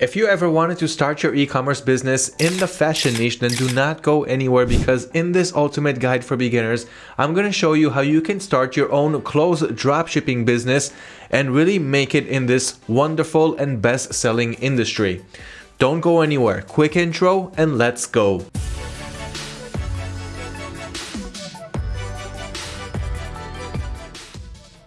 If you ever wanted to start your e-commerce business in the fashion niche, then do not go anywhere because in this ultimate guide for beginners, I'm going to show you how you can start your own clothes dropshipping business and really make it in this wonderful and best-selling industry. Don't go anywhere. Quick intro and let's go.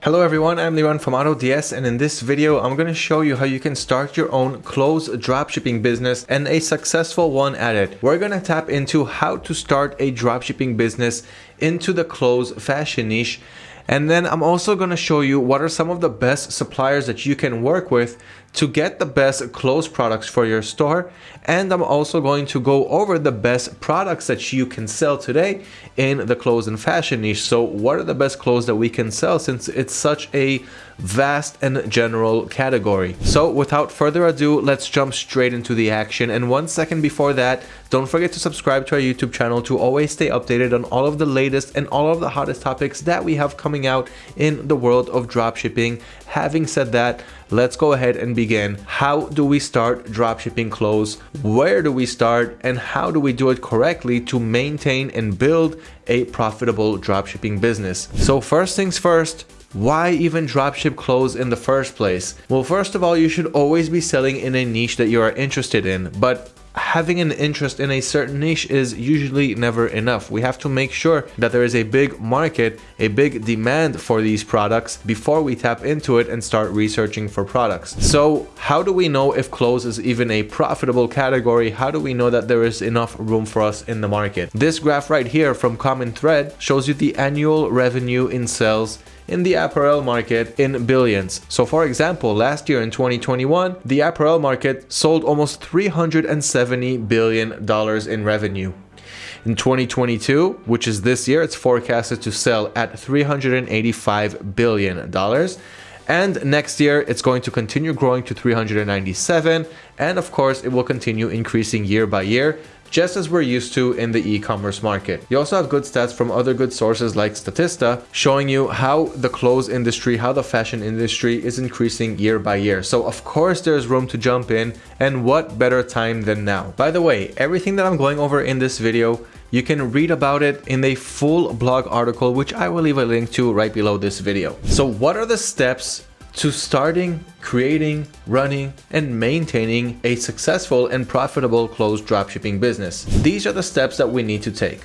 Hello everyone, I'm Liran from AutoDS and in this video I'm going to show you how you can start your own clothes dropshipping business and a successful one at it. We're going to tap into how to start a dropshipping business into the clothes fashion niche and then I'm also going to show you what are some of the best suppliers that you can work with to get the best clothes products for your store. And I'm also going to go over the best products that you can sell today in the clothes and fashion niche. So what are the best clothes that we can sell since it's such a vast and general category. So without further ado, let's jump straight into the action. And one second before that, don't forget to subscribe to our YouTube channel to always stay updated on all of the latest and all of the hottest topics that we have coming out in the world of dropshipping. Having said that, let's go ahead and begin. How do we start dropshipping clothes? Where do we start? And how do we do it correctly to maintain and build a profitable dropshipping business? So first things first, why even dropship clothes in the first place? Well, first of all, you should always be selling in a niche that you are interested in, but having an interest in a certain niche is usually never enough. We have to make sure that there is a big market, a big demand for these products before we tap into it and start researching for products. So how do we know if clothes is even a profitable category? How do we know that there is enough room for us in the market? This graph right here from Common Thread shows you the annual revenue in sales in the apparel market in billions. So for example, last year in 2021, the apparel market sold almost $370 billion in revenue. In 2022, which is this year, it's forecasted to sell at $385 billion. And next year, it's going to continue growing to 397. And of course, it will continue increasing year by year just as we're used to in the e-commerce market. You also have good stats from other good sources like Statista showing you how the clothes industry, how the fashion industry is increasing year by year. So of course there's room to jump in and what better time than now. By the way, everything that I'm going over in this video you can read about it in a full blog article, which I will leave a link to right below this video. So what are the steps to starting, creating, running, and maintaining a successful and profitable closed dropshipping business. These are the steps that we need to take.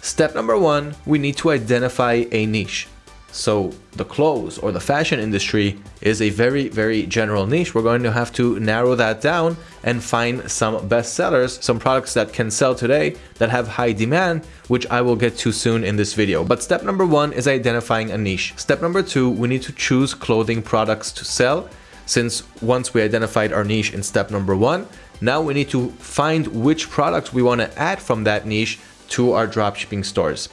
Step number one, we need to identify a niche. So the clothes or the fashion industry is a very, very general niche. We're going to have to narrow that down and find some best sellers, some products that can sell today that have high demand, which I will get to soon in this video. But step number one is identifying a niche. Step number two, we need to choose clothing products to sell. Since once we identified our niche in step number one, now we need to find which products we want to add from that niche to our dropshipping stores.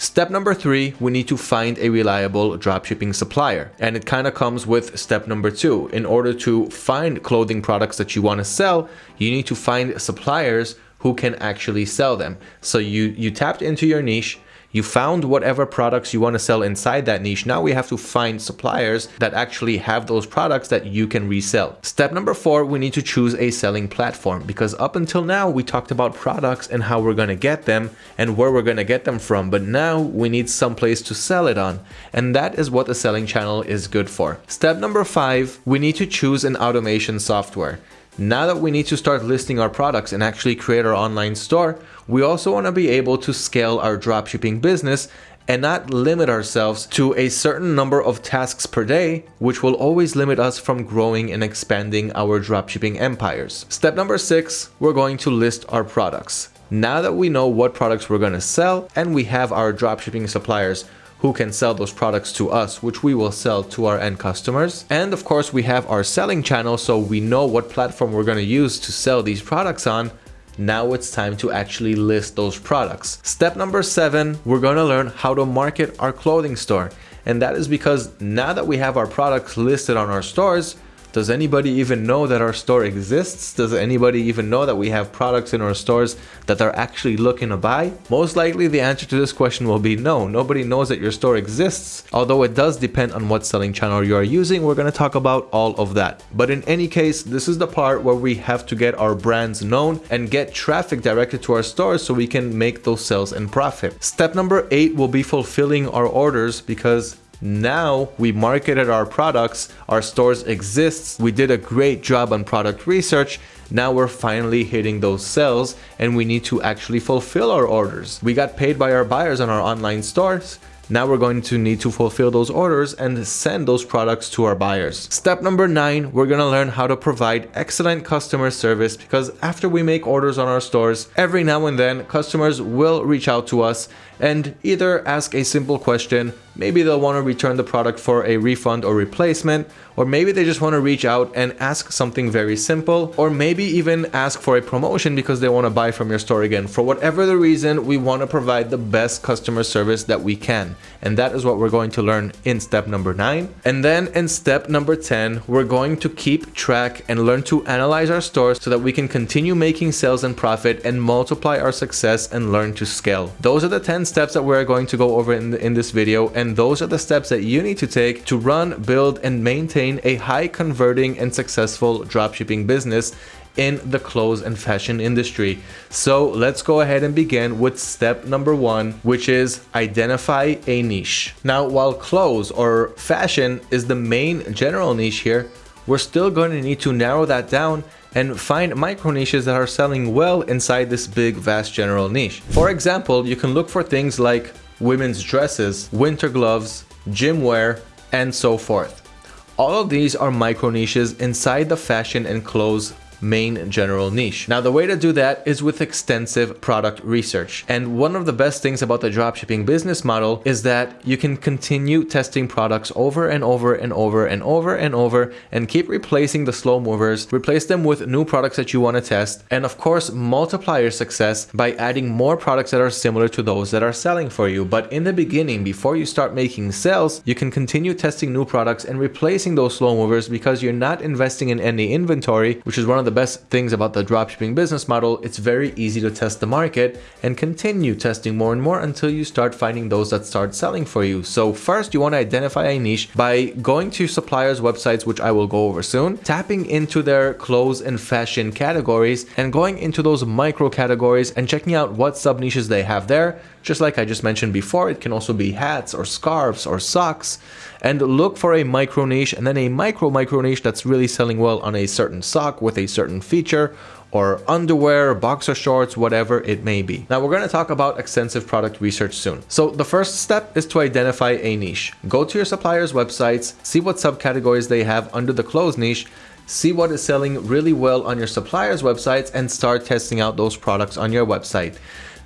Step number three, we need to find a reliable dropshipping supplier. And it kind of comes with step number two. In order to find clothing products that you want to sell, you need to find suppliers who can actually sell them. So you, you tapped into your niche, you found whatever products you want to sell inside that niche. Now we have to find suppliers that actually have those products that you can resell. Step number four, we need to choose a selling platform because up until now we talked about products and how we're going to get them and where we're going to get them from. But now we need some place to sell it on. And that is what a selling channel is good for. Step number five, we need to choose an automation software. Now that we need to start listing our products and actually create our online store, we also want to be able to scale our dropshipping business and not limit ourselves to a certain number of tasks per day, which will always limit us from growing and expanding our dropshipping empires. Step number six, we're going to list our products. Now that we know what products we're going to sell and we have our dropshipping suppliers who can sell those products to us, which we will sell to our end customers. And of course, we have our selling channel, so we know what platform we're going to use to sell these products on. Now it's time to actually list those products. Step number seven, we're going to learn how to market our clothing store. And that is because now that we have our products listed on our stores, Does anybody even know that our store exists? Does anybody even know that we have products in our stores that they're actually looking to buy? Most likely the answer to this question will be no. Nobody knows that your store exists. Although it does depend on what selling channel you are using, we're going to talk about all of that. But in any case, this is the part where we have to get our brands known and get traffic directed to our stores so we can make those sales and profit. Step number eight will be fulfilling our orders because now we marketed our products, our stores exists, we did a great job on product research, now we're finally hitting those sales and we need to actually fulfill our orders. We got paid by our buyers on our online stores, now we're going to need to fulfill those orders and send those products to our buyers. Step number nine, we're gonna learn how to provide excellent customer service because after we make orders on our stores, every now and then customers will reach out to us and either ask a simple question, maybe they'll want to return the product for a refund or replacement, or maybe they just want to reach out and ask something very simple, or maybe even ask for a promotion because they want to buy from your store again. For whatever the reason, we want to provide the best customer service that we can. And that is what we're going to learn in step number nine. And then in step number 10, we're going to keep track and learn to analyze our stores so that we can continue making sales and profit and multiply our success and learn to scale. Those are the 10 steps that we're going to go over in, in this video and those are the steps that you need to take to run, build and maintain a high converting and successful dropshipping business in the clothes and fashion industry. So let's go ahead and begin with step number one, which is identify a niche. Now, while clothes or fashion is the main general niche here, we're still going to need to narrow that down and find micro niches that are selling well inside this big vast general niche. For example, you can look for things like women's dresses, winter gloves, gym wear, and so forth. All of these are micro niches inside the fashion and clothes main general niche. Now the way to do that is with extensive product research. And one of the best things about the dropshipping business model is that you can continue testing products over and over and over and over and over and keep replacing the slow movers, replace them with new products that you want to test, and of course multiply your success by adding more products that are similar to those that are selling for you. But in the beginning, before you start making sales, you can continue testing new products and replacing those slow movers because you're not investing in any inventory, which is one of the the best things about the dropshipping business model, it's very easy to test the market and continue testing more and more until you start finding those that start selling for you. So first you want to identify a niche by going to suppliers websites, which I will go over soon, tapping into their clothes and fashion categories and going into those micro categories and checking out what sub niches they have there. Just like I just mentioned before, it can also be hats or scarves or socks and look for a micro niche and then a micro micro niche that's really selling well on a certain sock with a certain feature or underwear, boxer shorts, whatever it may be. Now we're going to talk about extensive product research soon. So the first step is to identify a niche. Go to your suppliers' websites, see what subcategories they have under the clothes niche, see what is selling really well on your suppliers' websites and start testing out those products on your website.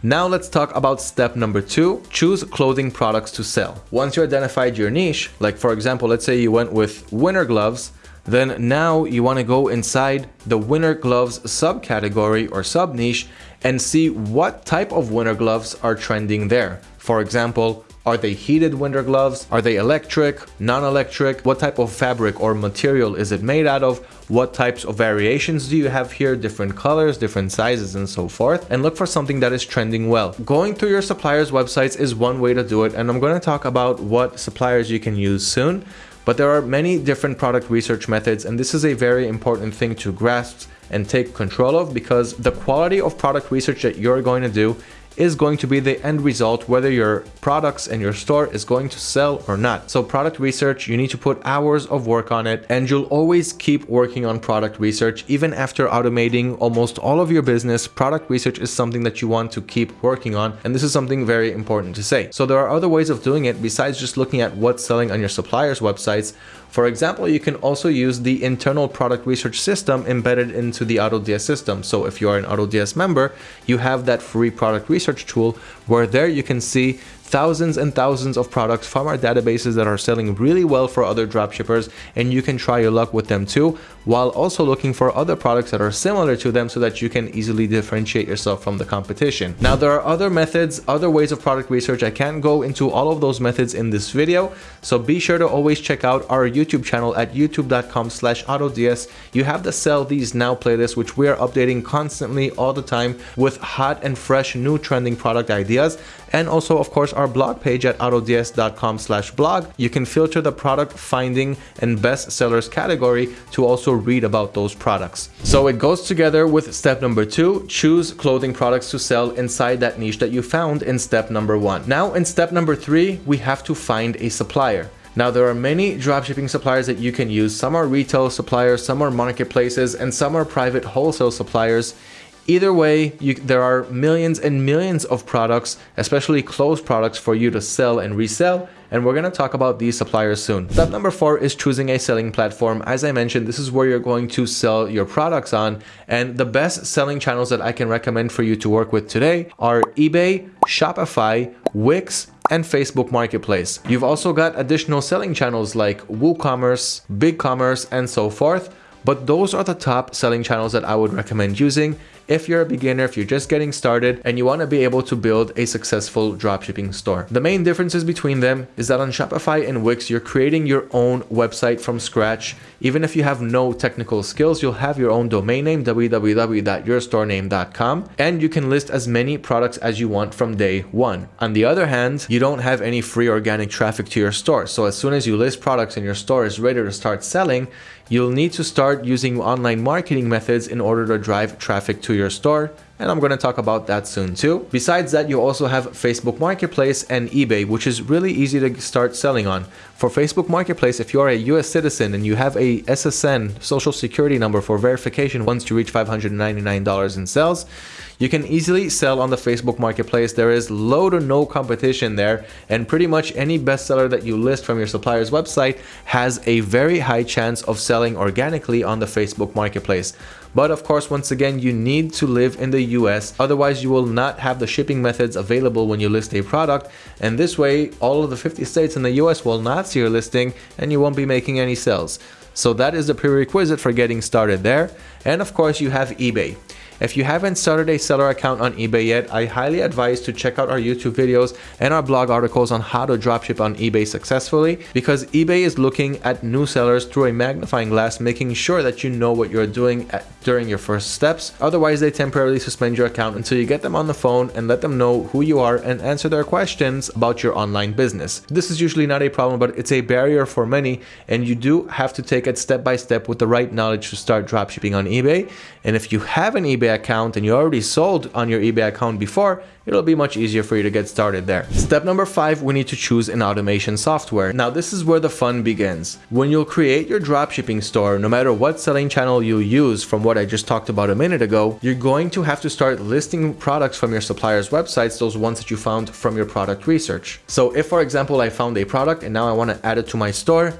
Now let's talk about step number two, choose clothing products to sell. Once you identified your niche, like for example, let's say you went with winter gloves, then now you want to go inside the winter gloves subcategory or sub niche and see what type of winter gloves are trending there. For example, are they heated winter gloves? Are they electric, non-electric? What type of fabric or material is it made out of? What types of variations do you have here? Different colors, different sizes, and so forth. And look for something that is trending well. Going through your suppliers' websites is one way to do it. And I'm going to talk about what suppliers you can use soon. But there are many different product research methods, and this is a very important thing to grasp and take control of because the quality of product research that you're going to do is going to be the end result whether your products and your store is going to sell or not. So product research, you need to put hours of work on it and you'll always keep working on product research even after automating almost all of your business. Product research is something that you want to keep working on and this is something very important to say. So there are other ways of doing it besides just looking at what's selling on your suppliers websites for example, you can also use the internal product research system embedded into the AutoDS system. So if you are an AutoDS member, you have that free product research tool where there you can see thousands and thousands of products from our databases that are selling really well for other dropshippers and you can try your luck with them too while also looking for other products that are similar to them so that you can easily differentiate yourself from the competition. Now there are other methods, other ways of product research. I can't go into all of those methods in this video, so be sure to always check out our YouTube channel at youtube.com slash autods. You have the Sell These Now playlist, which we are updating constantly all the time with hot and fresh new trending product ideas. And also, of course, our blog page at autods.com slash blog. You can filter the product finding and best sellers category to also read about those products. So it goes together with step number two, choose clothing products to sell inside that niche that you found in step number one. Now in step number three, we have to find a supplier. Now there are many dropshipping suppliers that you can use. Some are retail suppliers, some are marketplaces, and some are private wholesale suppliers. Either way, you, there are millions and millions of products, especially closed products for you to sell and resell and we're going to talk about these suppliers soon. Step number four is choosing a selling platform. As I mentioned, this is where you're going to sell your products on and the best selling channels that I can recommend for you to work with today are eBay, Shopify, Wix, and Facebook Marketplace. You've also got additional selling channels like WooCommerce, BigCommerce, and so forth, but those are the top selling channels that I would recommend using if you're a beginner, if you're just getting started and you want to be able to build a successful dropshipping store. The main differences between them is that on Shopify and Wix, you're creating your own website from scratch. Even if you have no technical skills, you'll have your own domain name, www.yourstorename.com, and you can list as many products as you want from day one. On the other hand, you don't have any free organic traffic to your store. So as soon as you list products and your store is ready to start selling, you'll need to start using online marketing methods in order to drive traffic to your store and I'm going to talk about that soon too. Besides that, you also have Facebook Marketplace and eBay, which is really easy to start selling on. For Facebook Marketplace, if you're a US citizen and you have a SSN, social security number for verification once you reach $599 in sales, you can easily sell on the Facebook Marketplace. There is low to no competition there, and pretty much any bestseller that you list from your supplier's website has a very high chance of selling organically on the Facebook Marketplace. But of course, once again, you need to live in the US, otherwise you will not have the shipping methods available when you list a product, and this way, all of the 50 states in the US will not see your listing and you won't be making any sales. So that is the prerequisite for getting started there. And of course, you have eBay. If you haven't started a seller account on eBay yet, I highly advise to check out our YouTube videos and our blog articles on how to dropship on eBay successfully because eBay is looking at new sellers through a magnifying glass, making sure that you know what you're doing at, during your first steps. Otherwise, they temporarily suspend your account until you get them on the phone and let them know who you are and answer their questions about your online business. This is usually not a problem, but it's a barrier for many, and you do have to take it step by step with the right knowledge to start dropshipping on eBay. And if you have an eBay eBay account and you already sold on your eBay account before, it'll be much easier for you to get started there. Step number five, we need to choose an automation software. Now this is where the fun begins. When you'll create your dropshipping store, no matter what selling channel you use from what I just talked about a minute ago, you're going to have to start listing products from your supplier's websites, those ones that you found from your product research. So if for example, I found a product and now I want to add it to my store,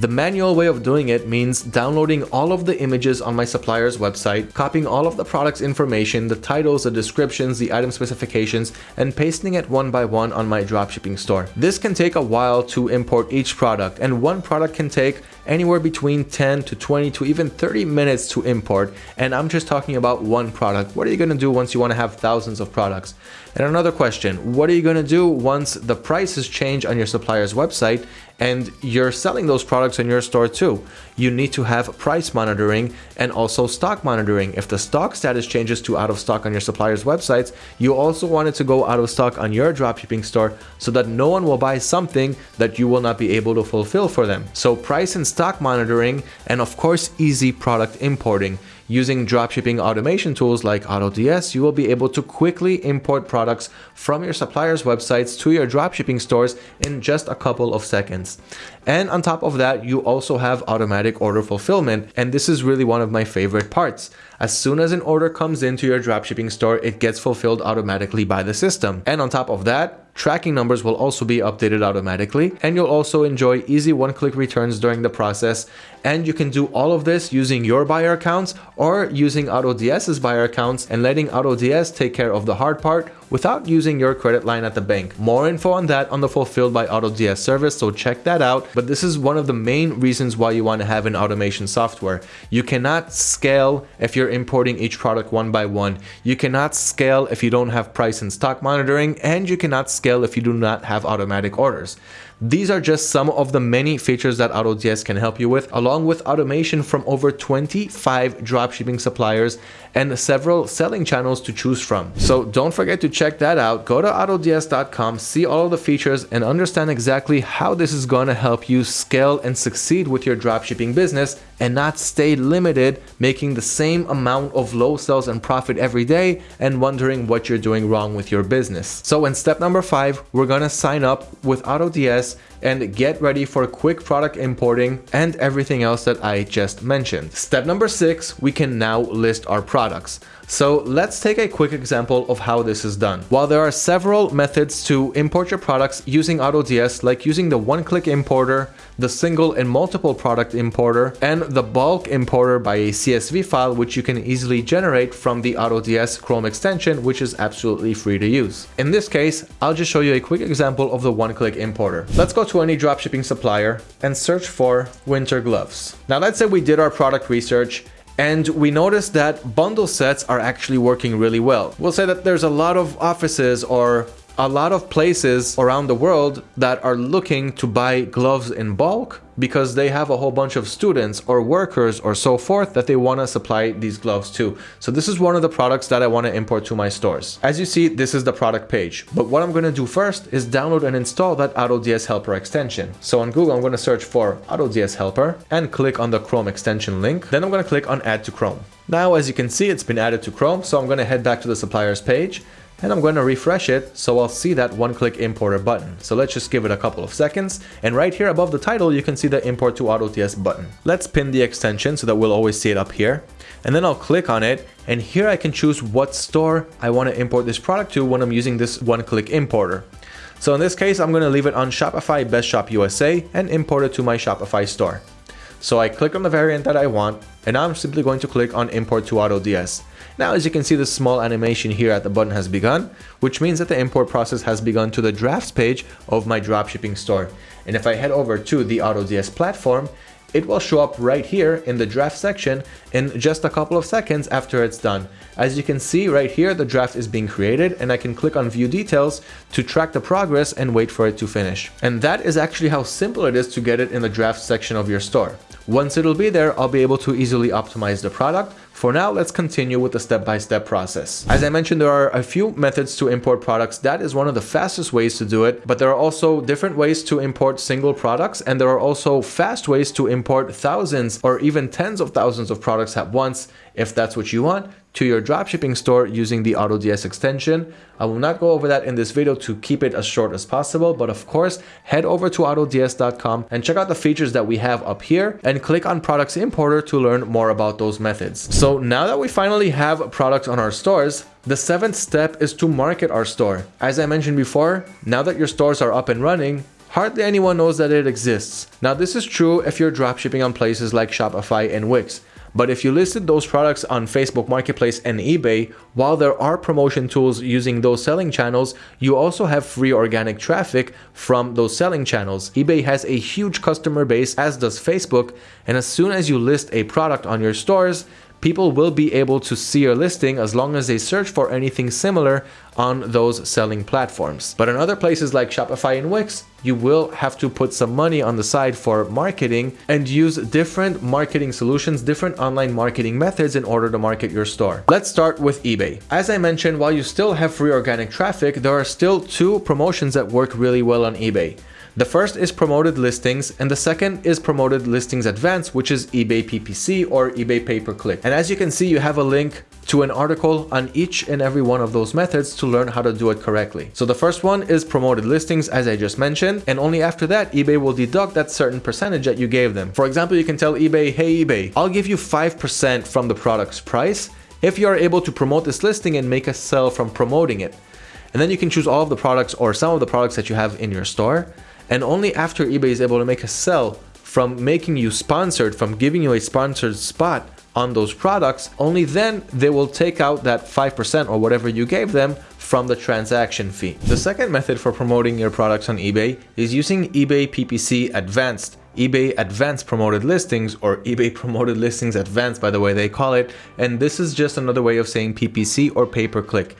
the manual way of doing it means downloading all of the images on my supplier's website, copying all of the product's information, the titles, the descriptions, the item specifications, and pasting it one by one on my dropshipping store. This can take a while to import each product, and one product can take anywhere between 10 to 20 to even 30 minutes to import, and I'm just talking about one product. What are you going to do once you want to have thousands of products? And another question, what are you going to do once the prices change on your supplier's website and you're selling those products in your store too? You need to have price monitoring and also stock monitoring. If the stock status changes to out of stock on your supplier's websites, you also want it to go out of stock on your dropshipping store so that no one will buy something that you will not be able to fulfill for them. So price and stock monitoring and of course easy product importing. Using dropshipping automation tools like AutoDS, you will be able to quickly import products from your supplier's websites to your dropshipping stores in just a couple of seconds. And on top of that, you also have automatic order fulfillment. And this is really one of my favorite parts. As soon as an order comes into your dropshipping store, it gets fulfilled automatically by the system. And on top of that, Tracking numbers will also be updated automatically and you'll also enjoy easy one-click returns during the process and you can do all of this using your buyer accounts or using AutoDS's buyer accounts and letting AutoDS take care of the hard part without using your credit line at the bank. More info on that on the Fulfilled by AutoDS service, so check that out. But this is one of the main reasons why you want to have an automation software. You cannot scale if you're importing each product one by one. You cannot scale if you don't have price and stock monitoring, and you cannot scale if you do not have automatic orders. These are just some of the many features that AutoDS can help you with, along with automation from over 25 dropshipping suppliers and several selling channels to choose from. So don't forget to check that out. Go to autods.com, see all the features and understand exactly how this is going to help you scale and succeed with your dropshipping business and not stay limited making the same amount of low sales and profit every day and wondering what you're doing wrong with your business. So in step number five, we're going to sign up with AutoDS and get ready for quick product importing and everything else that I just mentioned. Step number six, we can now list our products. So let's take a quick example of how this is done. While there are several methods to import your products using AutoDS, like using the one-click importer, the single and multiple product importer, and the bulk importer by a CSV file, which you can easily generate from the AutoDS Chrome extension, which is absolutely free to use. In this case, I'll just show you a quick example of the one-click importer. Let's go to any dropshipping supplier and search for winter gloves. Now let's say we did our product research and we noticed that bundle sets are actually working really well. We'll say that there's a lot of offices or a lot of places around the world that are looking to buy gloves in bulk because they have a whole bunch of students or workers or so forth that they want to supply these gloves to. So this is one of the products that I want to import to my stores. As you see, this is the product page. But what I'm going to do first is download and install that AutoDS Helper extension. So on Google, I'm going to search for AutoDS Helper and click on the Chrome extension link. Then I'm going to click on Add to Chrome. Now, as you can see, it's been added to Chrome. So I'm going to head back to the suppliers page and I'm going to refresh it so I'll see that one-click importer button. So let's just give it a couple of seconds and right here above the title you can see the import to AutoDS button. Let's pin the extension so that we'll always see it up here and then I'll click on it and here I can choose what store I want to import this product to when I'm using this one-click importer. So in this case I'm going to leave it on Shopify Best Shop USA and import it to my Shopify store. So I click on the variant that I want and now I'm simply going to click on import to AutoDS. Now as you can see the small animation here at the button has begun, which means that the import process has begun to the drafts page of my dropshipping store. And if I head over to the AutoDS platform, it will show up right here in the draft section in just a couple of seconds after it's done. As you can see right here, the draft is being created and I can click on view details to track the progress and wait for it to finish. And that is actually how simple it is to get it in the draft section of your store. Once it'll be there, I'll be able to easily optimize the product. For now, let's continue with the step-by-step -step process. As I mentioned, there are a few methods to import products. That is one of the fastest ways to do it, but there are also different ways to import single products, and there are also fast ways to import thousands or even tens of thousands of products at once if that's what you want to your dropshipping store using the AutoDS extension. I will not go over that in this video to keep it as short as possible, but of course, head over to autods.com and check out the features that we have up here and click on products importer to learn more about those methods. So now that we finally have products on our stores, the seventh step is to market our store. As I mentioned before, now that your stores are up and running, hardly anyone knows that it exists. Now this is true if you're dropshipping on places like Shopify and Wix. But if you listed those products on Facebook Marketplace and eBay, while there are promotion tools using those selling channels, you also have free organic traffic from those selling channels. eBay has a huge customer base, as does Facebook, and as soon as you list a product on your stores, people will be able to see your listing as long as they search for anything similar on those selling platforms. But in other places like Shopify and Wix, you will have to put some money on the side for marketing and use different marketing solutions, different online marketing methods in order to market your store. Let's start with eBay. As I mentioned, while you still have free organic traffic, there are still two promotions that work really well on eBay. The first is promoted listings and the second is promoted listings advanced, which is eBay PPC or eBay pay-per-click. And as you can see, you have a link to an article on each and every one of those methods to learn how to do it correctly. So the first one is promoted listings, as I just mentioned, and only after that, eBay will deduct that certain percentage that you gave them. For example, you can tell eBay, hey eBay, I'll give you 5% from the product's price if you are able to promote this listing and make a sell from promoting it. And then you can choose all of the products or some of the products that you have in your store and only after eBay is able to make a sell from making you sponsored, from giving you a sponsored spot on those products, only then they will take out that 5% or whatever you gave them from the transaction fee. The second method for promoting your products on eBay is using eBay PPC Advanced eBay Advanced Promoted Listings or eBay Promoted Listings Advanced by the way they call it and this is just another way of saying PPC or pay-per-click.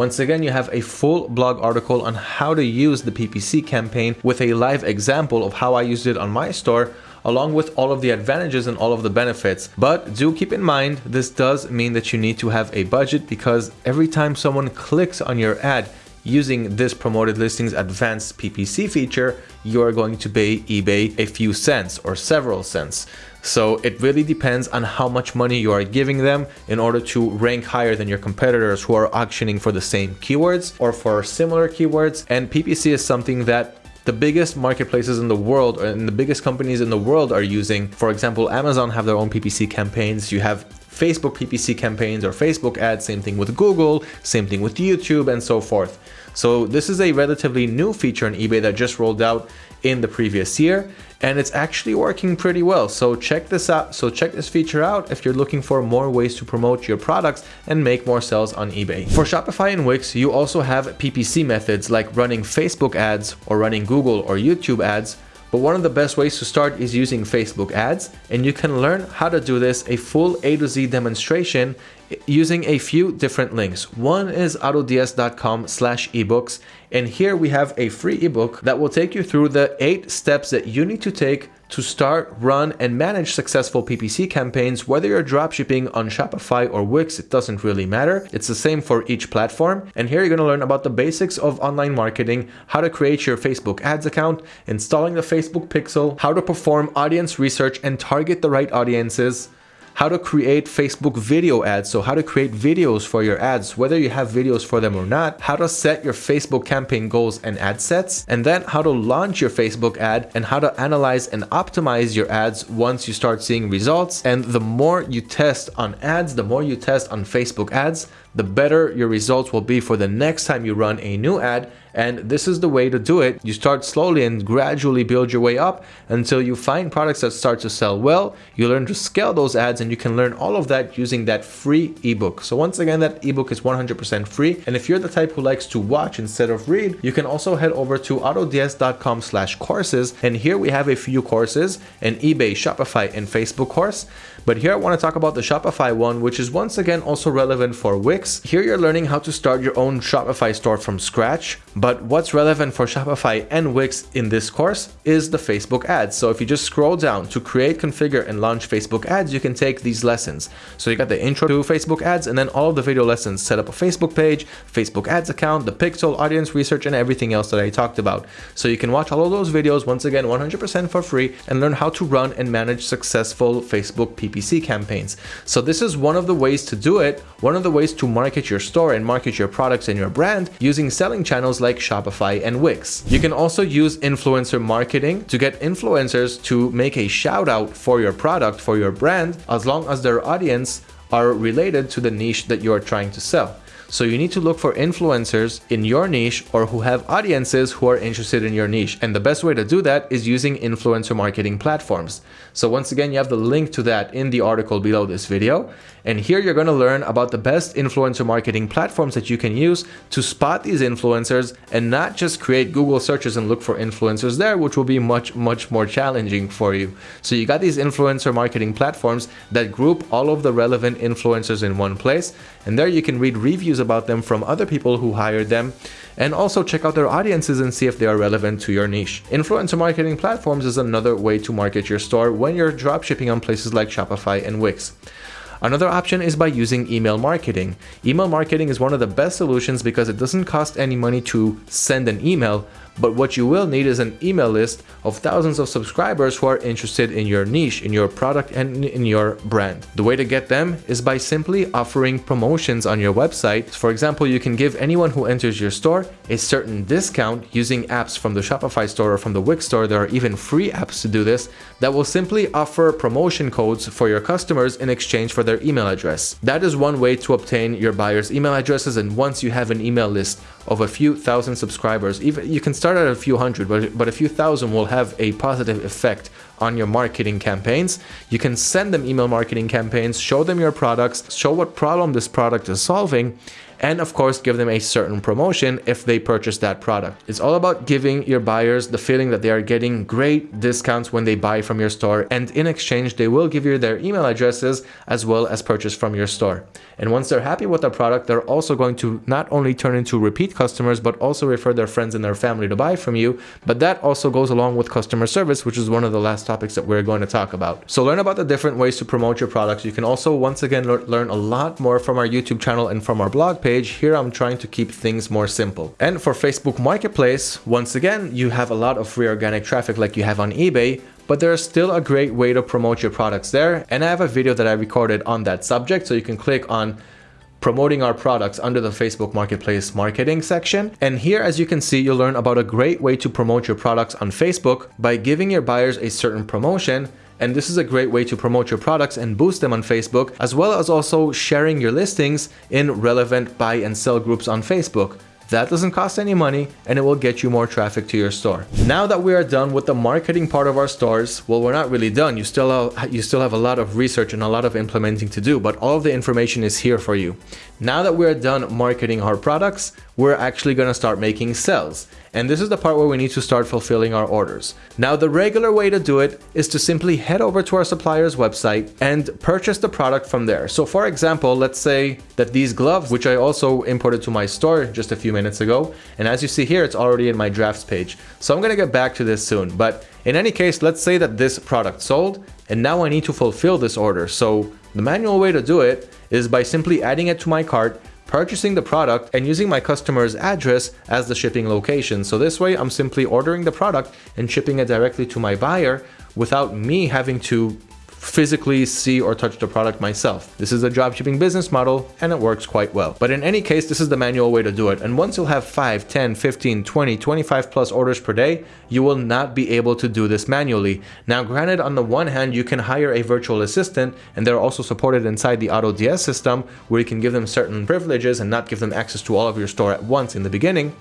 Once again, you have a full blog article on how to use the PPC campaign with a live example of how I used it on my store along with all of the advantages and all of the benefits. But do keep in mind, this does mean that you need to have a budget because every time someone clicks on your ad, using this promoted listings advanced PPC feature, you are going to pay eBay a few cents or several cents. So it really depends on how much money you are giving them in order to rank higher than your competitors who are auctioning for the same keywords or for similar keywords. And PPC is something that the biggest marketplaces in the world uh, and the biggest companies in the world are using. For example, Amazon have their own PPC campaigns. You have Facebook PPC campaigns or Facebook ads, same thing with Google, same thing with YouTube and so forth. So this is a relatively new feature on eBay that just rolled out in the previous year and it's actually working pretty well. So check this out. So check this feature out if you're looking for more ways to promote your products and make more sales on eBay. For Shopify and Wix, you also have PPC methods like running Facebook ads or running Google or YouTube ads but one of the best ways to start is using Facebook ads and you can learn how to do this a full A to Z demonstration using a few different links. One is autods.com slash ebooks and here we have a free ebook that will take you through the eight steps that you need to take to start, run, and manage successful PPC campaigns, whether you're dropshipping on Shopify or Wix, it doesn't really matter. It's the same for each platform. And here you're gonna learn about the basics of online marketing, how to create your Facebook ads account, installing the Facebook pixel, how to perform audience research and target the right audiences, how to create Facebook video ads. So how to create videos for your ads, whether you have videos for them or not, how to set your Facebook campaign goals and ad sets, and then how to launch your Facebook ad and how to analyze and optimize your ads once you start seeing results. And the more you test on ads, the more you test on Facebook ads, the better your results will be for the next time you run a new ad and this is the way to do it. You start slowly and gradually build your way up until you find products that start to sell well. You learn to scale those ads and you can learn all of that using that free ebook. So once again, that ebook is 100% free. And if you're the type who likes to watch instead of read, you can also head over to autods.com courses. And here we have a few courses, an eBay, Shopify, and Facebook course. But here I want to talk about the Shopify one, which is once again also relevant for Wix. Here you're learning how to start your own Shopify store from scratch. But what's relevant for Shopify and Wix in this course is the Facebook ads. So if you just scroll down to create, configure, and launch Facebook ads, you can take these lessons. So you got the intro to Facebook ads and then all of the video lessons, set up a Facebook page, Facebook ads account, the pixel, audience research, and everything else that I talked about. So you can watch all of those videos once again 100% for free and learn how to run and manage successful Facebook PPC PPC campaigns. So this is one of the ways to do it, one of the ways to market your store and market your products and your brand using selling channels like Shopify and Wix. You can also use influencer marketing to get influencers to make a shout out for your product, for your brand, as long as their audience are related to the niche that you are trying to sell. So you need to look for influencers in your niche or who have audiences who are interested in your niche. And the best way to do that is using influencer marketing platforms. So once again, you have the link to that in the article below this video. And here you're going to learn about the best influencer marketing platforms that you can use to spot these influencers and not just create Google searches and look for influencers there, which will be much, much more challenging for you. So you got these influencer marketing platforms that group all of the relevant influencers in one place. And there you can read reviews about them from other people who hired them and also check out their audiences and see if they are relevant to your niche. Influencer marketing platforms is another way to market your store when you're dropshipping on places like Shopify and Wix. Another option is by using email marketing. Email marketing is one of the best solutions because it doesn't cost any money to send an email, but what you will need is an email list of thousands of subscribers who are interested in your niche, in your product, and in your brand. The way to get them is by simply offering promotions on your website. For example, you can give anyone who enters your store a certain discount using apps from the Shopify store or from the Wix store. There are even free apps to do this that will simply offer promotion codes for your customers in exchange for their email address. That is one way to obtain your buyers' email addresses. And once you have an email list of a few thousand subscribers, even you can start at a few hundred, but, but a few thousand will have a positive effect on your marketing campaigns. You can send them email marketing campaigns, show them your products, show what problem this product is solving, and of course give them a certain promotion if they purchase that product. It's all about giving your buyers the feeling that they are getting great discounts when they buy from your store and in exchange they will give you their email addresses as well as purchase from your store. And once they're happy with the product, they're also going to not only turn into repeat customers, but also refer their friends and their family to buy from you. But that also goes along with customer service, which is one of the last topics that we're going to talk about. So learn about the different ways to promote your products. You can also, once again, learn a lot more from our YouTube channel and from our blog page. Here, I'm trying to keep things more simple. And for Facebook Marketplace, once again, you have a lot of free organic traffic like you have on eBay, but there's still a great way to promote your products there. And I have a video that I recorded on that subject. So you can click on promoting our products under the Facebook Marketplace marketing section. And here, as you can see, you'll learn about a great way to promote your products on Facebook by giving your buyers a certain promotion and this is a great way to promote your products and boost them on Facebook, as well as also sharing your listings in relevant buy and sell groups on Facebook. That doesn't cost any money and it will get you more traffic to your store. Now that we are done with the marketing part of our stores, well, we're not really done. You still have, you still have a lot of research and a lot of implementing to do, but all of the information is here for you. Now that we're done marketing our products, we're actually going to start making sales. And this is the part where we need to start fulfilling our orders. Now, the regular way to do it is to simply head over to our supplier's website and purchase the product from there. So for example, let's say that these gloves, which I also imported to my store just a few minutes ago, and as you see here, it's already in my drafts page. So I'm going to get back to this soon. But in any case, let's say that this product sold and now I need to fulfill this order. So the manual way to do it is by simply adding it to my cart purchasing the product and using my customer's address as the shipping location. So this way I'm simply ordering the product and shipping it directly to my buyer without me having to physically see or touch the product myself. This is a dropshipping business model and it works quite well. But in any case, this is the manual way to do it. And once you'll have 5, 10, 15, 20, 25 plus orders per day, you will not be able to do this manually. Now, granted, on the one hand, you can hire a virtual assistant and they're also supported inside the AutoDS system where you can give them certain privileges and not give them access to all of your store at once in the beginning.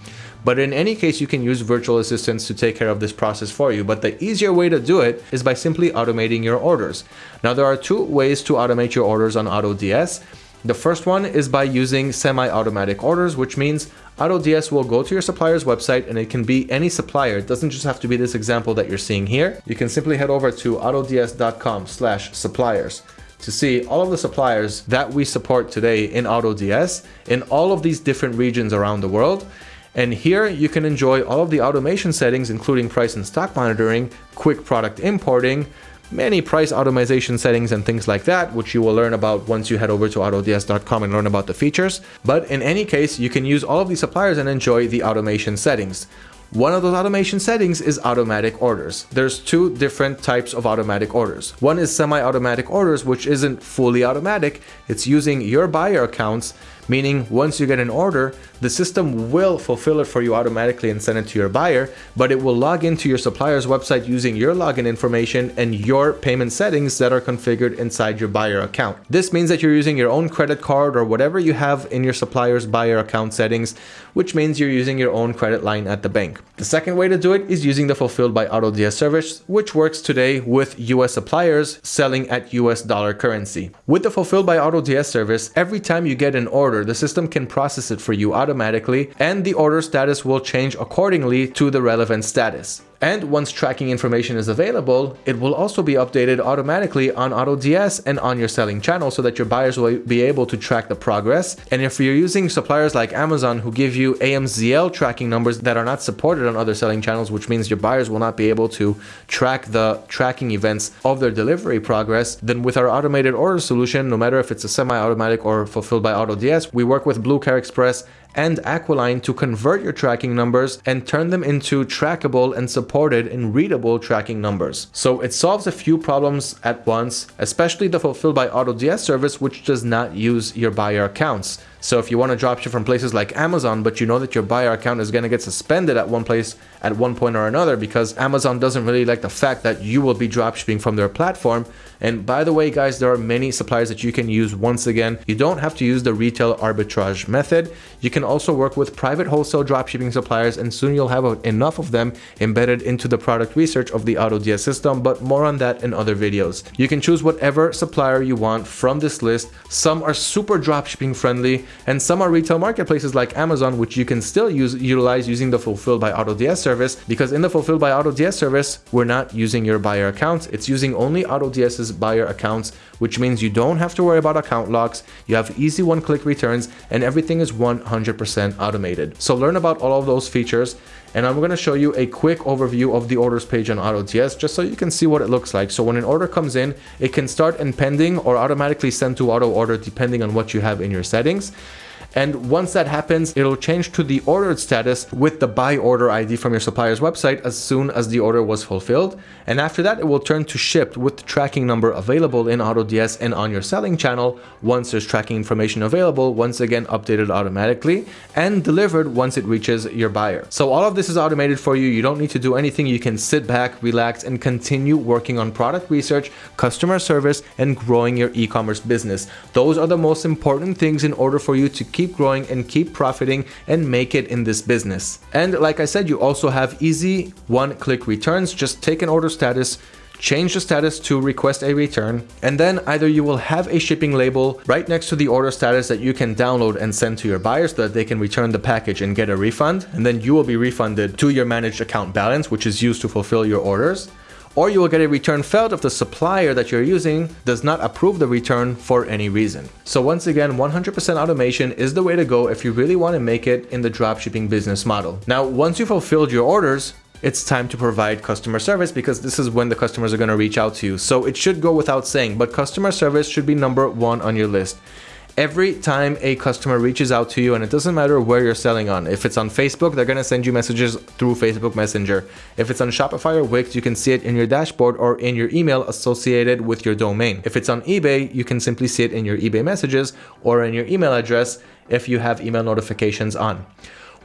But in any case, you can use virtual assistants to take care of this process for you. But the easier way to do it is by simply automating your orders. Now, there are two ways to automate your orders on AutoDS. The first one is by using semi-automatic orders, which means AutoDS will go to your supplier's website and it can be any supplier. It doesn't just have to be this example that you're seeing here. You can simply head over to autods.com slash suppliers to see all of the suppliers that we support today in AutoDS in all of these different regions around the world. And here you can enjoy all of the automation settings, including price and stock monitoring, quick product importing, many price automation settings and things like that, which you will learn about once you head over to autods.com and learn about the features. But in any case, you can use all of these suppliers and enjoy the automation settings. One of those automation settings is automatic orders. There's two different types of automatic orders. One is semi-automatic orders, which isn't fully automatic. It's using your buyer accounts meaning once you get an order, the system will fulfill it for you automatically and send it to your buyer, but it will log into your supplier's website using your login information and your payment settings that are configured inside your buyer account. This means that you're using your own credit card or whatever you have in your supplier's buyer account settings, which means you're using your own credit line at the bank. The second way to do it is using the Fulfilled by AutoDS service, which works today with US suppliers selling at US dollar currency. With the Fulfilled by AutoDS service, every time you get an order order, the system can process it for you automatically and the order status will change accordingly to the relevant status. And once tracking information is available, it will also be updated automatically on AutoDS and on your selling channel so that your buyers will be able to track the progress. And if you're using suppliers like Amazon who give you AMZL tracking numbers that are not supported on other selling channels, which means your buyers will not be able to track the tracking events of their delivery progress, then with our automated order solution, no matter if it's a semi-automatic or fulfilled by AutoDS, we work with BlueCare Express and Aquiline to convert your tracking numbers and turn them into trackable and supported and readable tracking numbers. So it solves a few problems at once, especially the Fulfilled by AutoDS service, which does not use your buyer accounts. So if you want to dropship from places like Amazon, but you know that your buyer account is going to get suspended at one place at one point or another because Amazon doesn't really like the fact that you will be dropshipping from their platform. And by the way, guys, there are many suppliers that you can use. Once again, you don't have to use the retail arbitrage method. You can also work with private wholesale dropshipping suppliers and soon you'll have enough of them embedded into the product research of the AutoDS system, but more on that in other videos. You can choose whatever supplier you want from this list. Some are super dropshipping friendly and some are retail marketplaces like Amazon, which you can still use utilize using the Fulfilled by AutoDS service because in the Fulfilled by AutoDS service, we're not using your buyer accounts. It's using only AutoDS's buyer accounts, which means you don't have to worry about account locks. You have easy one-click returns and everything is 100% automated. So learn about all of those features and I'm going to show you a quick overview of the orders page on AutoDS just so you can see what it looks like. So when an order comes in, it can start in pending or automatically send to auto order depending on what you have in your settings. And once that happens, it'll change to the ordered status with the buy order ID from your supplier's website as soon as the order was fulfilled. And after that, it will turn to shipped with the tracking number available in AutoDS and on your selling channel once there's tracking information available, once again updated automatically and delivered once it reaches your buyer. So all of this is automated for you. You don't need to do anything. You can sit back, relax, and continue working on product research, customer service, and growing your e-commerce business. Those are the most important things in order for you to keep growing and keep profiting and make it in this business. And like I said, you also have easy one-click returns. Just take an order status, change the status to request a return, and then either you will have a shipping label right next to the order status that you can download and send to your buyers so that they can return the package and get a refund, and then you will be refunded to your managed account balance, which is used to fulfill your orders or you will get a return failed if the supplier that you're using does not approve the return for any reason. So once again, 100% automation is the way to go if you really want to make it in the dropshipping business model. Now, once you fulfilled your orders, it's time to provide customer service because this is when the customers are going to reach out to you. So it should go without saying, but customer service should be number one on your list every time a customer reaches out to you and it doesn't matter where you're selling on if it's on facebook they're going to send you messages through facebook messenger. If it's on shopify or wix you can see it in your dashboard or in your email associated with your domain. If it's on ebay you can simply see it in your ebay messages or in your email address if you have email notifications on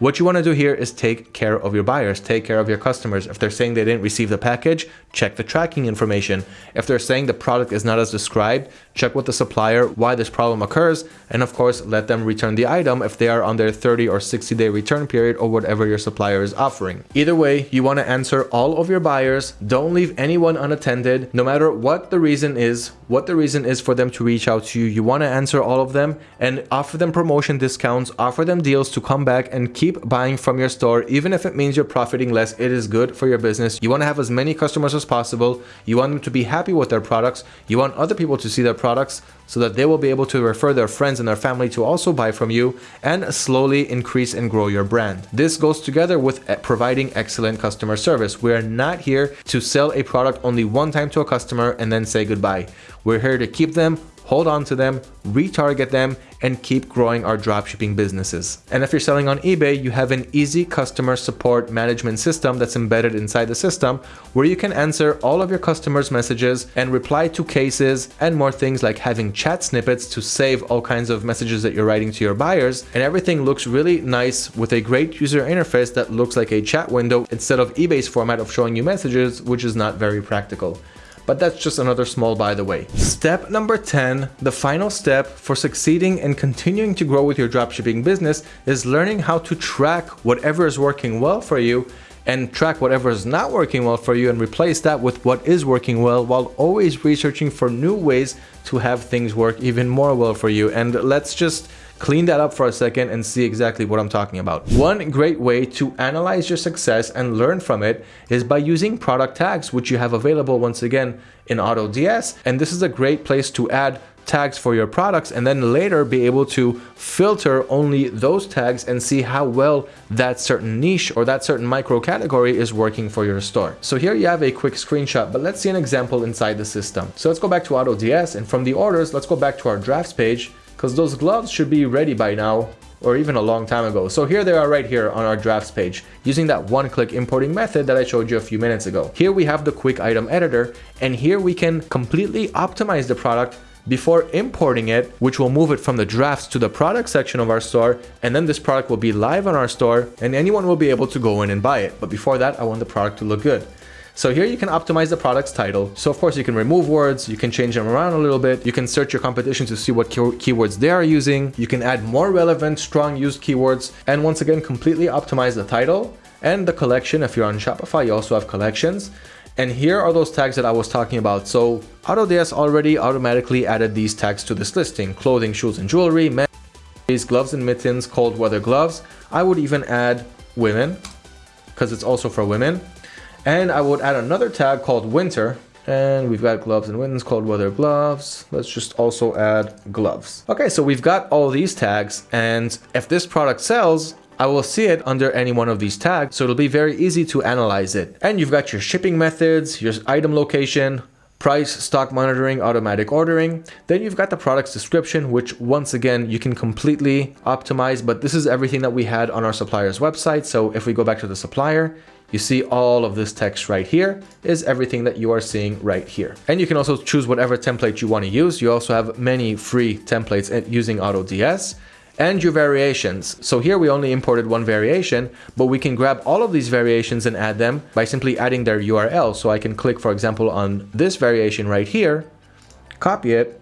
what you want to do here is take care of your buyers, take care of your customers. If they're saying they didn't receive the package, check the tracking information. If they're saying the product is not as described, check with the supplier why this problem occurs, and of course, let them return the item if they are on their 30 or 60 day return period or whatever your supplier is offering. Either way, you want to answer all of your buyers. Don't leave anyone unattended, no matter what the reason is, what the reason is for them to reach out to you. You want to answer all of them and offer them promotion discounts, offer them deals to come back and keep keep buying from your store even if it means you're profiting less it is good for your business you want to have as many customers as possible you want them to be happy with their products you want other people to see their products so that they will be able to refer their friends and their family to also buy from you and slowly increase and grow your brand. This goes together with eh, providing excellent customer service. We are not here to sell a product only one time to a customer and then say goodbye. We're here to keep them hold on to them, retarget them, and keep growing our dropshipping businesses. And if you're selling on eBay, you have an easy customer support management system that's embedded inside the system where you can answer all of your customers' messages and reply to cases and more things like having chat snippets to save all kinds of messages that you're writing to your buyers. And everything looks really nice with a great user interface that looks like a chat window instead of eBay's format of showing you messages, which is not very practical but that's just another small by the way. Step number 10, the final step for succeeding and continuing to grow with your dropshipping business is learning how to track whatever is working well for you and track whatever is not working well for you and replace that with what is working well while always researching for new ways to have things work even more well for you. And let's just clean that up for a second and see exactly what I'm talking about. One great way to analyze your success and learn from it is by using product tags, which you have available once again in AutoDS. And this is a great place to add tags for your products and then later be able to filter only those tags and see how well that certain niche or that certain micro category is working for your store. So here you have a quick screenshot, but let's see an example inside the system. So let's go back to AutoDS and from the orders, let's go back to our drafts page because those gloves should be ready by now or even a long time ago. So here they are right here on our drafts page using that one-click importing method that I showed you a few minutes ago. Here we have the quick item editor and here we can completely optimize the product before importing it, which will move it from the drafts to the product section of our store. And then this product will be live on our store and anyone will be able to go in and buy it. But before that, I want the product to look good. So here you can optimize the product's title. So of course you can remove words, you can change them around a little bit. You can search your competition to see what key keywords they are using. You can add more relevant, strong used keywords. And once again, completely optimize the title and the collection. If you're on Shopify, you also have collections. And here are those tags that I was talking about. So AutoDS already automatically added these tags to this listing. Clothing, shoes and jewelry, men's gloves and mittens, cold weather gloves. I would even add women because it's also for women. And I would add another tag called winter. And we've got gloves and mittens, cold weather gloves. Let's just also add gloves. Okay, so we've got all these tags. And if this product sells, I will see it under any one of these tags, so it'll be very easy to analyze it. And you've got your shipping methods, your item location, price, stock monitoring, automatic ordering. Then you've got the product's description, which once again, you can completely optimize, but this is everything that we had on our supplier's website. So if we go back to the supplier, you see all of this text right here is everything that you are seeing right here. And you can also choose whatever template you want to use. You also have many free templates using AutoDS and your variations. So here we only imported one variation, but we can grab all of these variations and add them by simply adding their URL. So I can click, for example, on this variation right here, copy it,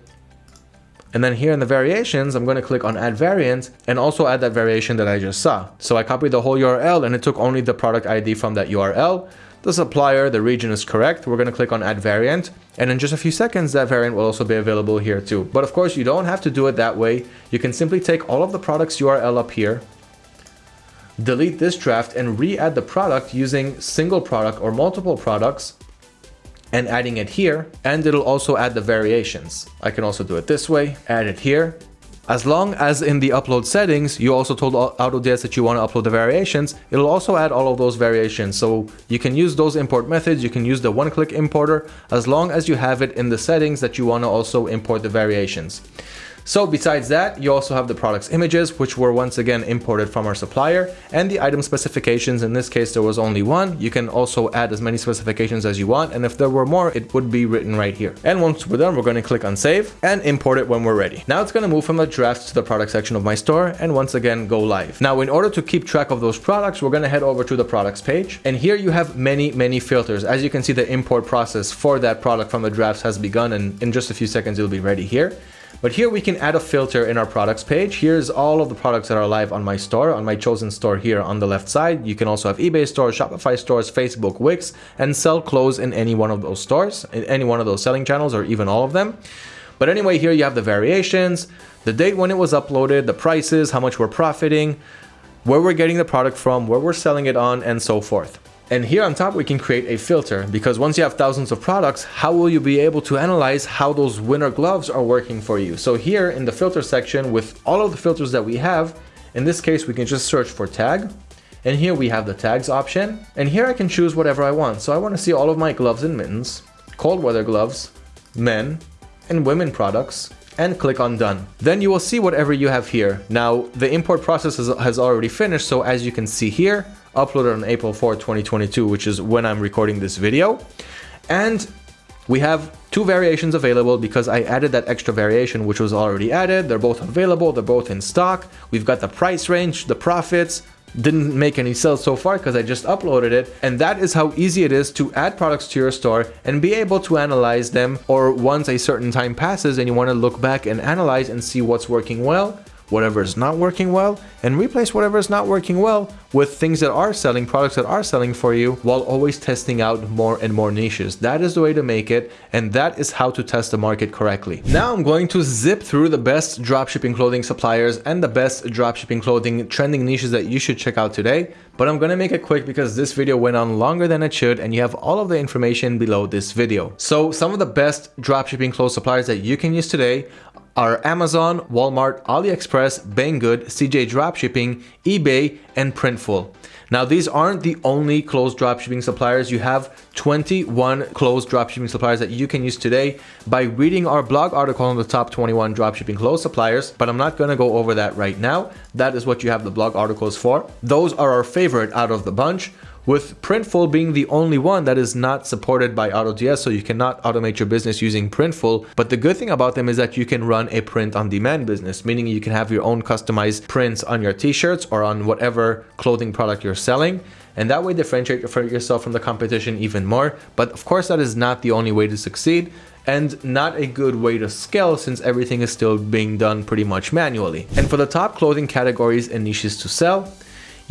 and then here in the variations, I'm going to click on add variant and also add that variation that I just saw. So I copied the whole URL and it took only the product ID from that URL. The supplier, the region is correct. We're going to click on add variant. And in just a few seconds, that variant will also be available here too. But of course, you don't have to do it that way. You can simply take all of the products URL up here, delete this draft and re-add the product using single product or multiple products and adding it here and it'll also add the variations. I can also do it this way, add it here. As long as in the upload settings, you also told AutoDS that you want to upload the variations, it'll also add all of those variations. So you can use those import methods, you can use the one-click importer, as long as you have it in the settings that you want to also import the variations. So besides that, you also have the product's images, which were once again imported from our supplier, and the item specifications. In this case, there was only one. You can also add as many specifications as you want, and if there were more, it would be written right here. And once we're done, we're going to click on save and import it when we're ready. Now it's going to move from the drafts to the product section of my store, and once again, go live. Now, in order to keep track of those products, we're going to head over to the products page, and here you have many, many filters. As you can see, the import process for that product from the drafts has begun, and in just a few seconds, it'll be ready here. But here we can add a filter in our products page. Here's all of the products that are live on my store, on my chosen store here on the left side. You can also have eBay stores, Shopify stores, Facebook, Wix, and sell clothes in any one of those stores, in any one of those selling channels, or even all of them. But anyway, here you have the variations, the date when it was uploaded, the prices, how much we're profiting, where we're getting the product from, where we're selling it on, and so forth. And here on top, we can create a filter because once you have thousands of products, how will you be able to analyze how those winter gloves are working for you? So here in the filter section with all of the filters that we have, in this case, we can just search for tag. And here we have the tags option. And here I can choose whatever I want. So I want to see all of my gloves and mittens, cold weather gloves, men, and women products, and click on done. Then you will see whatever you have here. Now the import process has already finished. So as you can see here, uploaded on April 4, 2022, which is when I'm recording this video. And we have two variations available because I added that extra variation which was already added. They're both available, they're both in stock. We've got the price range, the profits, didn't make any sales so far because I just uploaded it. And that is how easy it is to add products to your store and be able to analyze them. Or once a certain time passes and you want to look back and analyze and see what's working well, whatever is not working well and replace whatever is not working well with things that are selling, products that are selling for you while always testing out more and more niches. That is the way to make it and that is how to test the market correctly. Now I'm going to zip through the best dropshipping clothing suppliers and the best dropshipping clothing trending niches that you should check out today. But I'm gonna make it quick because this video went on longer than it should and you have all of the information below this video. So some of the best dropshipping clothes suppliers that you can use today are Amazon, Walmart, AliExpress, Banggood, CJ Dropshipping, eBay, and Printful. Now, these aren't the only closed dropshipping suppliers. You have 21 closed dropshipping suppliers that you can use today by reading our blog article on the top 21 dropshipping closed suppliers, but I'm not gonna go over that right now. That is what you have the blog articles for. Those are our favorite out of the bunch. With Printful being the only one that is not supported by AutoDS, so you cannot automate your business using Printful. But the good thing about them is that you can run a print on demand business, meaning you can have your own customized prints on your t-shirts or on whatever clothing product you're selling and that way differentiate yourself from the competition even more. But of course, that is not the only way to succeed and not a good way to scale since everything is still being done pretty much manually. And for the top clothing categories and niches to sell,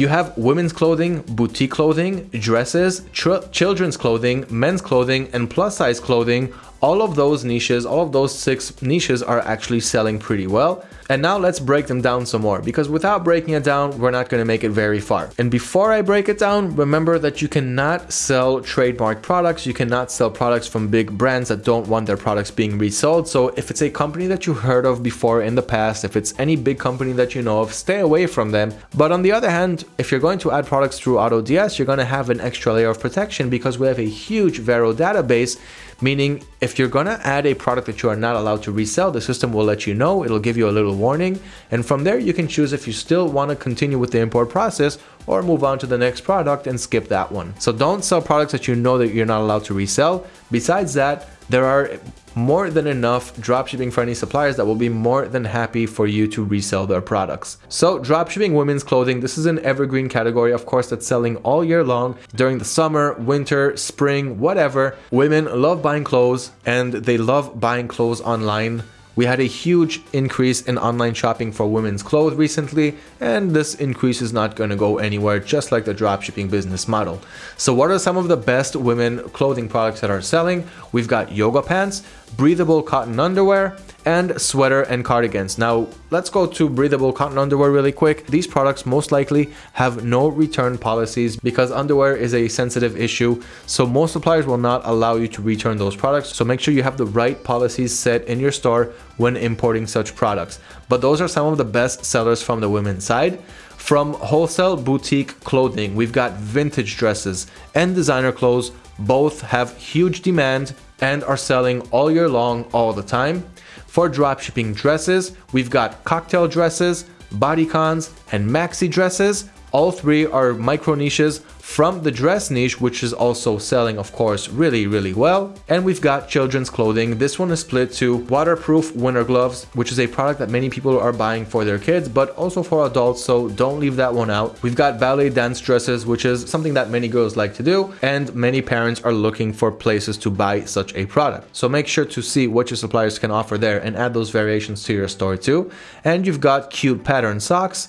you have women's clothing, boutique clothing, dresses, children's clothing, men's clothing, and plus size clothing. All of those niches, all of those six niches are actually selling pretty well. And now let's break them down some more because without breaking it down, we're not going to make it very far. And before I break it down, remember that you cannot sell trademark products. You cannot sell products from big brands that don't want their products being resold. So if it's a company that you heard of before in the past, if it's any big company that you know of, stay away from them. But on the other hand, if you're going to add products through AutoDS, you're going to have an extra layer of protection because we have a huge Vero database meaning if you're gonna add a product that you are not allowed to resell, the system will let you know, it'll give you a little warning, and from there you can choose if you still wanna continue with the import process or move on to the next product and skip that one. So don't sell products that you know that you're not allowed to resell. Besides that, there are more than enough dropshipping friendly suppliers that will be more than happy for you to resell their products. So dropshipping women's clothing, this is an evergreen category, of course, that's selling all year long during the summer, winter, spring, whatever. Women love buying clothes and they love buying clothes online we had a huge increase in online shopping for women's clothes recently, and this increase is not going to go anywhere, just like the dropshipping business model. So what are some of the best women clothing products that are selling? We've got yoga pants, breathable cotton underwear, and sweater and cardigans. Now, let's go to breathable cotton underwear really quick. These products most likely have no return policies because underwear is a sensitive issue. So most suppliers will not allow you to return those products. So make sure you have the right policies set in your store when importing such products. But those are some of the best sellers from the women's side. From wholesale boutique clothing, we've got vintage dresses and designer clothes. Both have huge demand and are selling all year long all the time. For dropshipping dresses, we've got cocktail dresses, bodycons, and maxi dresses. All three are micro niches from the dress niche, which is also selling, of course, really, really well. And we've got children's clothing. This one is split to waterproof winter gloves, which is a product that many people are buying for their kids, but also for adults, so don't leave that one out. We've got ballet dance dresses, which is something that many girls like to do, and many parents are looking for places to buy such a product. So make sure to see what your suppliers can offer there and add those variations to your store too. And you've got cute pattern socks,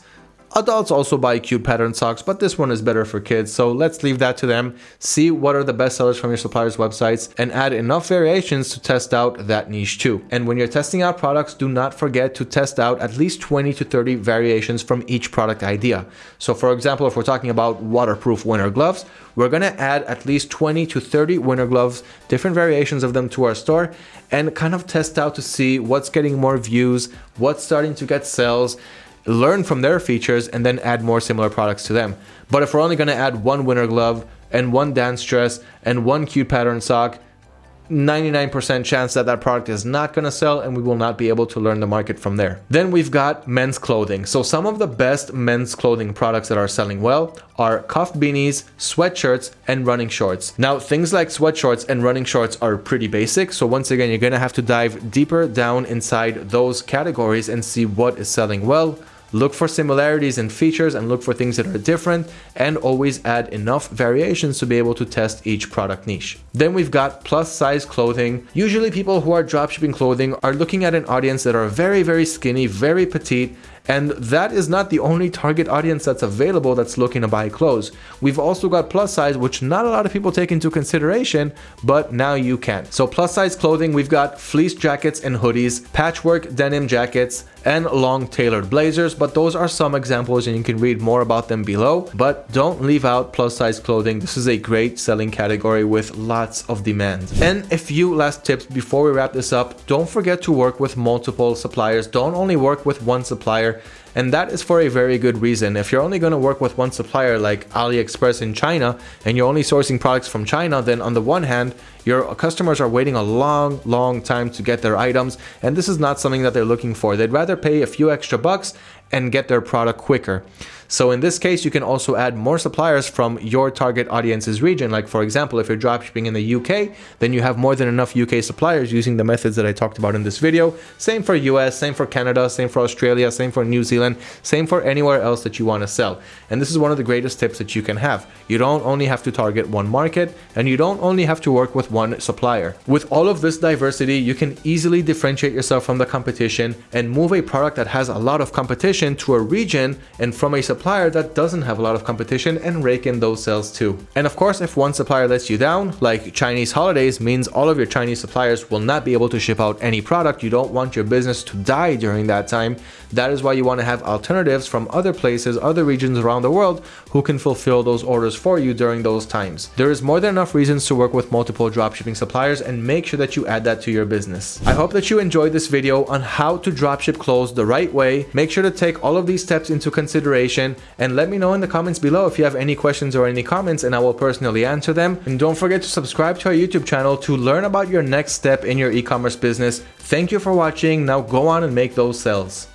Adults also buy cute pattern socks, but this one is better for kids, so let's leave that to them. See what are the best sellers from your supplier's websites and add enough variations to test out that niche too. And when you're testing out products, do not forget to test out at least 20 to 30 variations from each product idea. So for example, if we're talking about waterproof winter gloves, we're gonna add at least 20 to 30 winter gloves, different variations of them to our store and kind of test out to see what's getting more views, what's starting to get sales, learn from their features and then add more similar products to them. But if we're only going to add one winter glove and one dance dress and one cute pattern sock, 99% chance that that product is not going to sell and we will not be able to learn the market from there. Then we've got men's clothing. So some of the best men's clothing products that are selling well are cuff beanies, sweatshirts, and running shorts. Now, things like sweatshorts and running shorts are pretty basic. So once again, you're going to have to dive deeper down inside those categories and see what is selling well, Look for similarities and features and look for things that are different and always add enough variations to be able to test each product niche. Then we've got plus size clothing. Usually people who are dropshipping clothing are looking at an audience that are very, very skinny, very petite, and that is not the only target audience that's available that's looking to buy clothes. We've also got plus size, which not a lot of people take into consideration, but now you can. So plus size clothing, we've got fleece jackets and hoodies, patchwork denim jackets, and long tailored blazers, but those are some examples and you can read more about them below. But don't leave out plus size clothing. This is a great selling category with lots of demand. And a few last tips before we wrap this up. Don't forget to work with multiple suppliers. Don't only work with one supplier there. And that is for a very good reason. If you're only going to work with one supplier like AliExpress in China and you're only sourcing products from China, then on the one hand, your customers are waiting a long, long time to get their items. And this is not something that they're looking for. They'd rather pay a few extra bucks and get their product quicker. So in this case, you can also add more suppliers from your target audience's region. Like for example, if you're dropshipping in the UK, then you have more than enough UK suppliers using the methods that I talked about in this video. Same for US, same for Canada, same for Australia, same for New Zealand, same for anywhere else that you want to sell. And this is one of the greatest tips that you can have. You don't only have to target one market and you don't only have to work with one supplier. With all of this diversity, you can easily differentiate yourself from the competition and move a product that has a lot of competition to a region and from a supplier that doesn't have a lot of competition and rake in those sales too. And of course, if one supplier lets you down, like Chinese holidays means all of your Chinese suppliers will not be able to ship out any product. You don't want your business to die during that time. That is why you want to have alternatives from other places, other regions around the world who can fulfill those orders for you during those times. There is more than enough reasons to work with multiple dropshipping suppliers and make sure that you add that to your business. I hope that you enjoyed this video on how to dropship clothes the right way. Make sure to take all of these steps into consideration and let me know in the comments below if you have any questions or any comments and I will personally answer them. And don't forget to subscribe to our YouTube channel to learn about your next step in your e-commerce business. Thank you for watching. Now go on and make those sales.